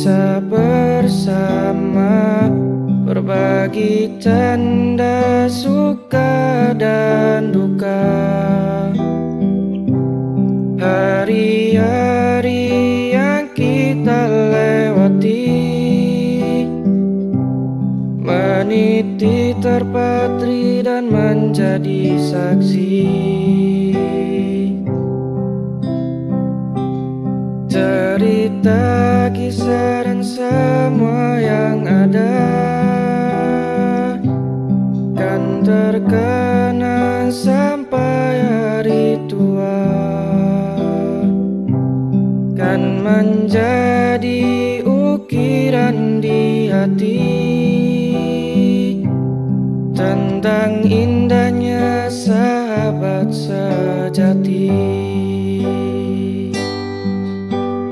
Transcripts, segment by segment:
kisah bersama Berbagi canda, suka dan duka. Hari-hari yang kita lewati Meniti terpatri dan menjadi saksi Cerita, kisah dan semua yang ada Kan terkenang sampai hari tua. Kan menjadi ukiran di hati Tentang indahnya sahabat sejati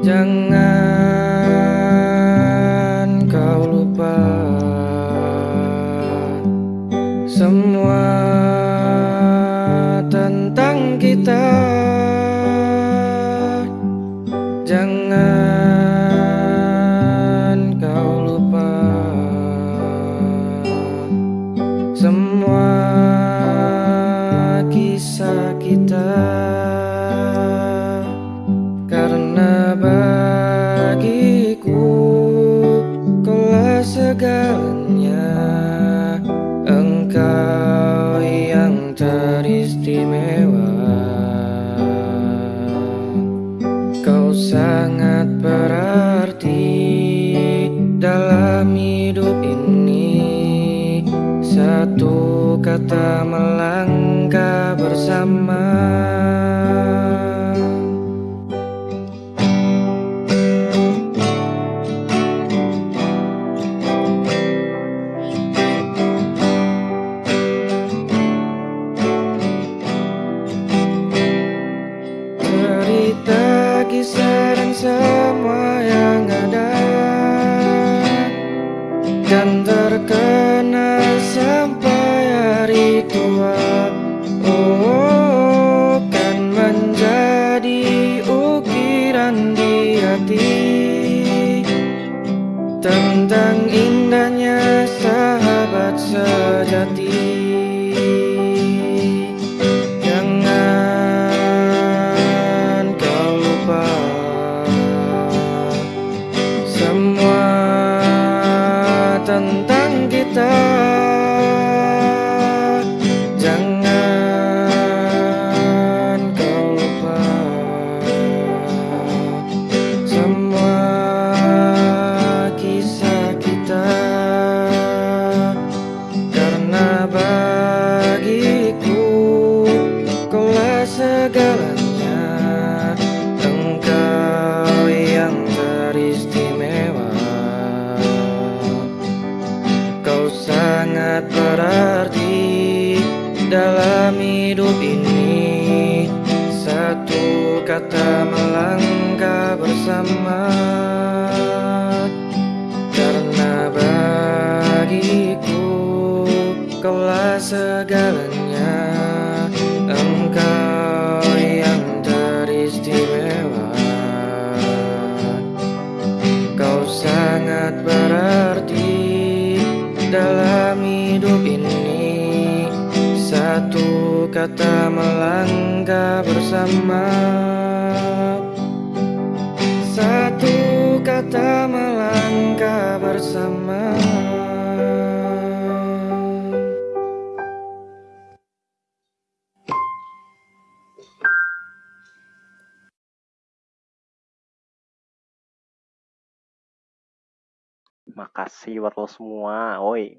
Jangan kau lupa Semua tentang kita. Jangan kau lupa Semua kisah kita segalanya Engkau yang teristimewa. Kau sangat berarti dalam hidup ini semua yang ada Kan terkenal sampai hari tua. Oh, kan menjadi ukiran di hati. Tentang indahnya sahabat sejati tentang kita. Jangan kau lupa Semua kisah kita. Karena bagiku hidup ini. Satu kata melangkah bersama. Karena bagiku kaulah segalanya kata melangkah bersama Satu kata melangkah bersama Makasih buat semua. Woi,